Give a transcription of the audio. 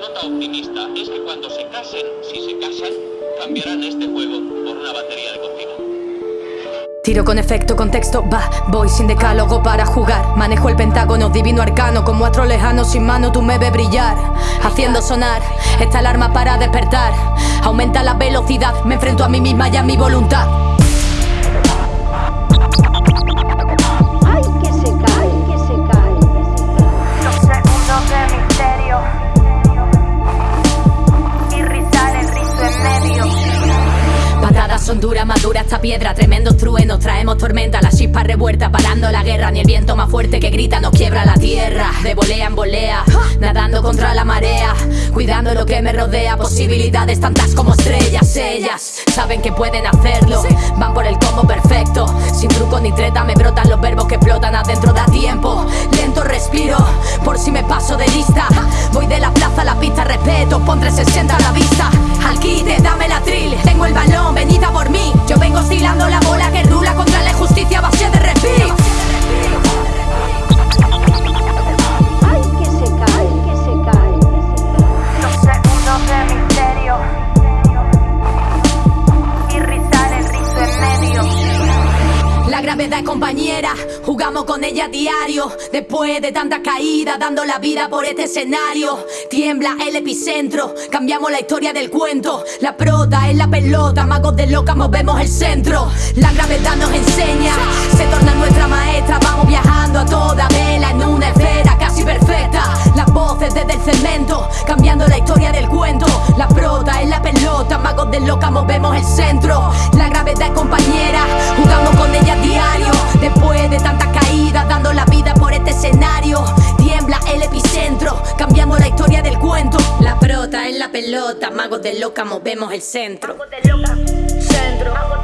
nota optimista es que cuando se casen, si se casan, cambiarán este juego por una batería de cocina. Tiro con efecto, contexto, va, voy sin decálogo para jugar. Manejo el pentágono, divino arcano, como astro lejano sin mano tú me ves brillar. Haciendo sonar esta alarma para despertar. Aumenta la velocidad, me enfrento a mí misma y a mi voluntad son duras, más dura esta piedra. Tremendos truenos, traemos tormenta. La chispa revuelta, parando la guerra. Ni el viento más fuerte que grita nos quiebra la tierra. De volea en volea, nadando contra la marea. Cuidando lo que me rodea Posibilidades tantas como estrellas. Ellas saben que pueden hacerlo Van por el combo perfecto. Sin truco ni treta me brotan los verbos que explotan Adentro. Da tiempo, lento respiro Por si me paso de lista. Voy de la plaza a la pista, respeto Pon 360 a la vista. Al quite, gravedad es compañera, jugamos con ella diario. Después de tantas caídas, dando la vida por este escenario. Tiembla el epicentro, cambiamos la historia del cuento. La prota es la pelota, magos de loca movemos el centro. La gravedad nos enseña, se torna nuestra maestra. Vamos viajando de loca movemos el centro. La gravedad es compañera, jugamos con ella diario. Después de tantas caídas, dando la vida por este escenario. Tiembla el epicentro, cambiando la historia del cuento. La prota es la pelota, magos de loca movemos el centro. Centro.